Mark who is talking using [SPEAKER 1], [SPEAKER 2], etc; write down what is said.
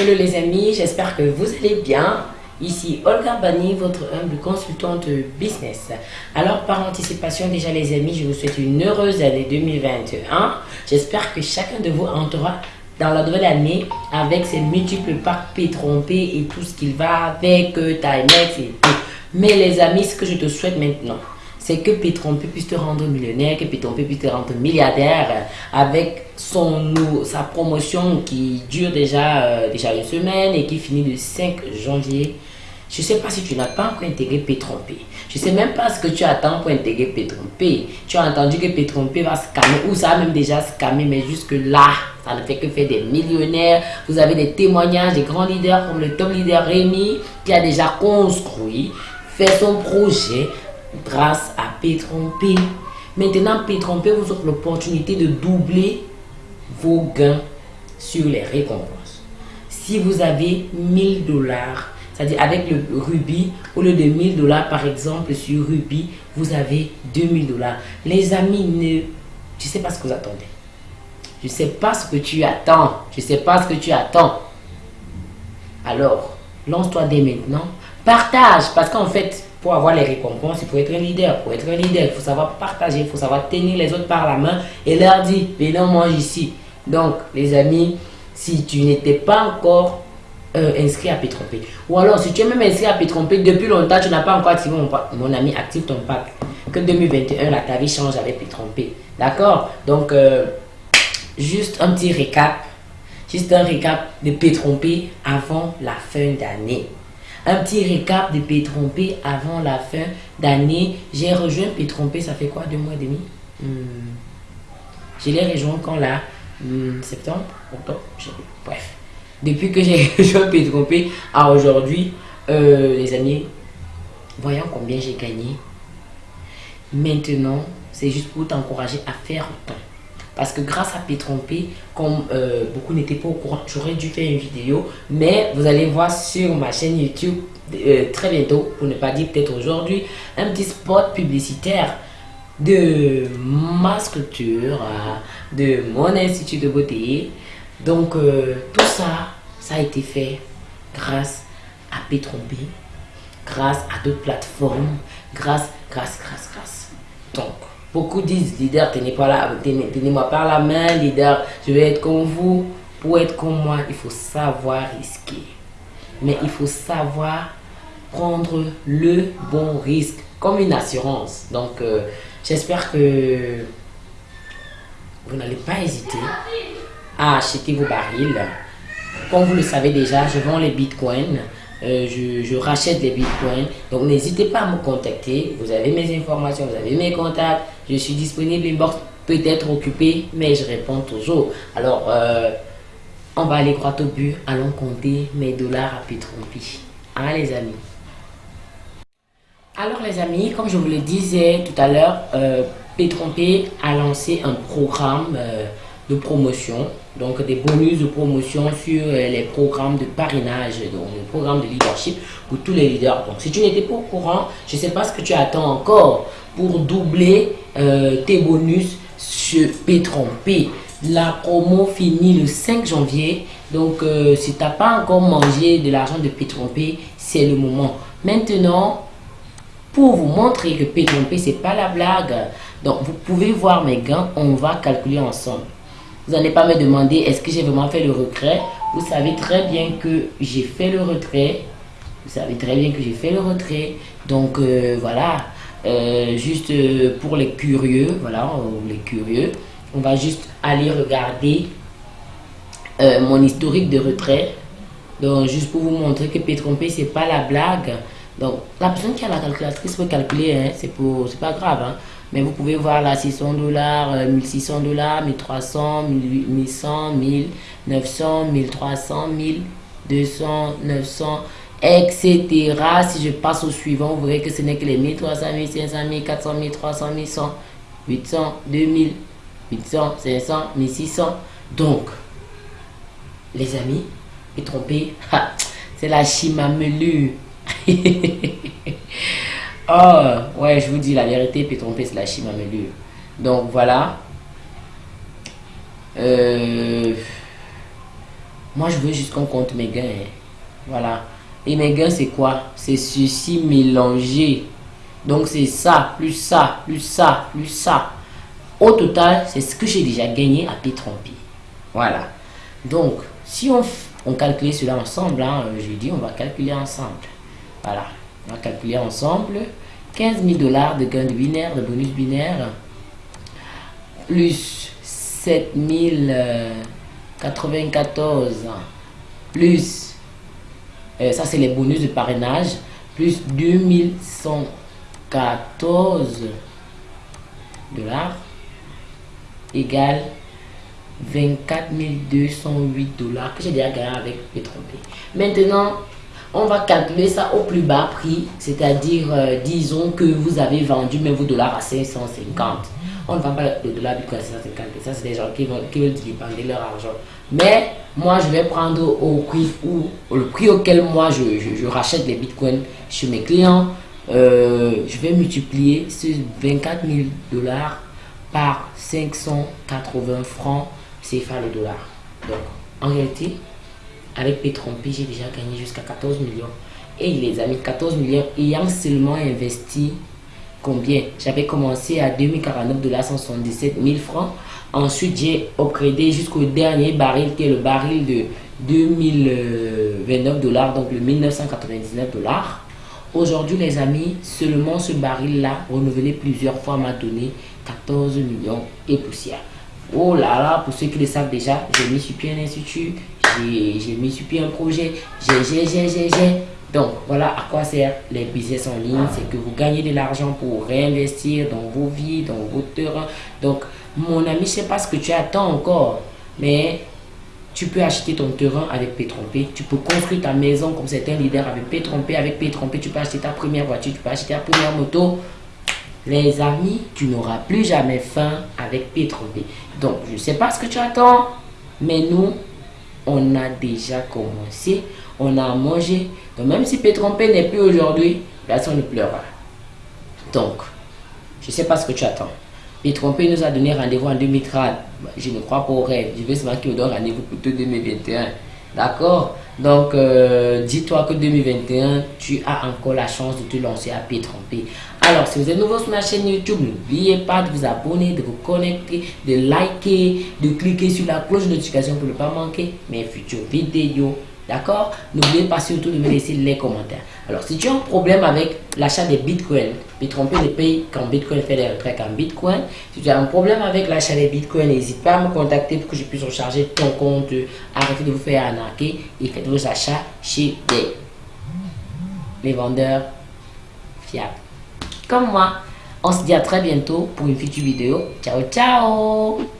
[SPEAKER 1] Hello les amis, j'espère que vous allez bien. Ici Olga Bani, votre humble consultante business. Alors par anticipation déjà les amis, je vous souhaite une heureuse année 2021. J'espère que chacun de vous entrera dans la nouvelle année avec ses multiples packs trompés et tout ce qu'il va avec, euh, Timex et tout. Mais les amis, ce que je te souhaite maintenant, c'est que Pétrompé puisse te rendre millionnaire, que Pétrompé puisse te rendre milliardaire avec son, sa promotion qui dure déjà, euh, déjà une semaine et qui finit le 5 janvier. Je ne sais pas si tu n'as pas encore intégré Pétrompé. Je ne sais même pas ce que tu attends pour intégrer Pétrompé. Tu as entendu que Pétrompé va scammer ou ça a même déjà scammé, mais jusque là, ça ne fait que faire des millionnaires. Vous avez des témoignages des grands leaders comme le top leader Rémi qui a déjà construit, fait son projet grâce à Pétrompé. Maintenant, Pétrompé vous offre l'opportunité de doubler vos gains sur les récompenses. Si vous avez 1000 dollars, c'est-à-dire avec le Ruby, au lieu de 1000 dollars par exemple sur Ruby, vous avez 2000 dollars. Les amis, ne, je ne sais pas ce que vous attendez. Je ne sais pas ce que tu attends. Je ne sais pas ce que tu attends. Alors, lance-toi dès maintenant. Partage, parce qu'en fait, avoir les récompenses, il faut être un leader. Pour être un leader, il faut savoir partager, il faut savoir tenir les autres par la main et leur dire, venez, on mange ici. Donc, les amis, si tu n'étais pas encore euh, inscrit à Pétrompé, ou alors si tu es même inscrit à Pétrompé depuis longtemps, tu n'as pas encore activé mon, mon ami, active ton pack. Que 2021, la ta vie change avec Pétrompé. D'accord? Donc, euh, juste un petit récap. Juste un récap de Pétrompé avant la fin d'année. Un petit récap de Pétrompé avant la fin d'année. J'ai rejoint Pétrompé, ça fait quoi Deux mois et demi? Hmm. Je l'ai rejoint quand là? Hmm, Septembre? Octobre? Bref. Depuis que j'ai rejoint Pétrompé à aujourd'hui, euh, les amis, voyons combien j'ai gagné. Maintenant, c'est juste pour t'encourager à faire autant. Parce que grâce à Pétrompé, comme euh, beaucoup n'étaient pas au courant, j'aurais dû faire une vidéo. Mais vous allez voir sur ma chaîne YouTube euh, très bientôt, pour ne pas dire peut-être aujourd'hui, un petit spot publicitaire de ma structure, de mon institut de beauté. Donc euh, tout ça, ça a été fait grâce à Pétrompé, grâce à d'autres plateformes, grâce, grâce, grâce, grâce. Donc, Beaucoup disent, leader, tenez-moi par la main, leader, je vais être comme vous. Pour être comme moi, il faut savoir risquer. Mais il faut savoir prendre le bon risque, comme une assurance. Donc, euh, j'espère que vous n'allez pas hésiter à acheter vos barils. Comme vous le savez déjà, je vends les bitcoins. Euh, je, rachète les bitcoins. Donc n'hésitez pas à me contacter. Vous avez mes informations, vous avez mes contacts. Je suis disponible. Inbox peut être occupé, mais je réponds toujours. Alors, euh, on va aller droit au but. Allons compter mes dollars à Pétrompi. Hein les amis Alors les amis, comme je vous le disais tout à l'heure, euh, a lancé un programme euh, de promotion donc des bonus de promotion sur euh, les programmes de parrainage, donc le programme de leadership pour tous les leaders. Donc si tu n'étais pas au courant, je ne sais pas ce que tu attends encore pour doubler euh, tes bonus sur P-Trompé. La promo finit le 5 janvier. Donc euh, si tu n'as pas encore mangé de l'argent de P-Trompé, c'est le moment. Maintenant, pour vous montrer que P-Trompé, ce n'est pas la blague. Donc vous pouvez voir mes gains, on va calculer ensemble. Vous n'allez pas me demander est-ce que j'ai vraiment fait le retrait? Vous savez très bien que j'ai fait le retrait. Vous savez très bien que j'ai fait le retrait. Donc euh, voilà, euh, juste euh, pour les curieux, voilà, les curieux, on va juste aller regarder mon historique de retrait. Donc juste pour vous montrer que P-Trompé, c'est pas la blague. Donc la personne qui a la calculatrice peut calculer, hein, c'est pas grave. Hein. Mais vous pouvez voir là 600 dollars, 1600 dollars, 1300, 1100, 1900, 1300, 1200, 900, etc. Si je passe au suivant, vous verrez que ce n'est que les 1300, 1500, 1400, 1300, 1100, 800, 2000, 800, 500, 1600. Donc, les amis, et trompé, c'est la Oh, ouais, je vous dis la vérité, puis tromper, c'est la. Donc, voilà. Euh, Moi, je veux juste qu'on compte mes gains. Hein. Voilà. Et mes gains, c'est quoi? C'est ceci mélangé. Donc, c'est ça, plus ça, plus ça, plus ça. Au total, c'est ce que j'ai déjà gagné à p Voilà. Donc, si on, on calcule cela ensemble, hein, je dis, on va calculer ensemble. Voilà. On va calculer ensemble. 15 000 dollars de gains de binaire, de bonus binaire, plus 7 094, plus, euh, ça c'est les bonus de parrainage, plus 2114 dollars, égale 24 208 dollars que j'ai déjà gagné avec Pétrompé. Maintenant, on va calculer ça au plus bas prix, c'est-à-dire, euh, disons que vous avez vendu même vos dollars à 550. On ne vend pas le dollar Bitcoin à 550, ça c'est des gens qui, vont, qui veulent leur argent. Mais moi, je vais prendre au prix, ou, le prix auquel moi je, je, rachète les Bitcoins chez mes clients. Euh, je vais multiplier ces 24 000 dollars par 580 francs CFA le dollar. Donc, en réalité, avec Pétrompé, j'ai déjà gagné jusqu'à 14 millions. Et les amis, 14 millions ayant seulement investi combien? J'avais commencé à 2049 dollars 177 000 francs. Ensuite, j'ai upgradé jusqu'au dernier baril qui est le baril de 2029 dollars, donc le 1999 dollars. Aujourd'hui, les amis, seulement ce baril-là, renouvelé plusieurs fois, m'a donné 14 millions et poussière. Oh là là, pour ceux qui le savent déjà, j'ai mis sur pied un institut, j'ai mis sur pied un projet, j'ai, j'ai, j'ai, j'ai, j'ai. Donc, voilà à quoi sert les business en ligne. C'est que vous gagnez de l'argent pour réinvestir dans vos vies, dans vos terrains. Donc, mon ami, je ne sais pas ce que tu attends encore, mais tu peux acheter ton terrain avec P-Trompé. Tu peux construire ta maison comme certains leaders avec P-Trompé. Avec P-Trompé, tu peux acheter ta première voiture, tu peux acheter ta première moto. Les amis, tu n'auras plus jamais faim avec P-Trompé. Donc, je ne sais pas ce que tu attends, mais nous, on a déjà commencé, on a mangé. Donc même si Pétrompé n'est plus aujourd'hui, personne ne pleurera. Donc, je ne sais pas ce que tu attends. Pétrompé nous a donné rendez-vous en 2030. Je ne crois pas au rêve. Je seulement qu'il nous donne rendez-vous pour 2021. D'accord? Donc, euh, dis-toi que 2021, tu as encore la chance de te lancer à pied trompé. Alors, si vous êtes nouveau sur ma chaîne YouTube, n'oubliez pas de vous abonner, de vous connecter, de liker, de cliquer sur la cloche de notification pour ne pas manquer mes futures vidéos. D'accord? N'oubliez pas surtout de me laisser les commentaires. Alors, si tu as un problème avec l'achat des bitcoins, puis tromper les pays quand Bitcoin fait des retraits en Bitcoin, si tu as un problème avec l'achat des bitcoins, n'hésite pas à me contacter pour que je puisse recharger ton compte, arrêtez de vous faire arnaquer et faites vos achats chez des les vendeurs fiables. Comme moi, on se dit à très bientôt pour une future vidéo. Ciao, ciao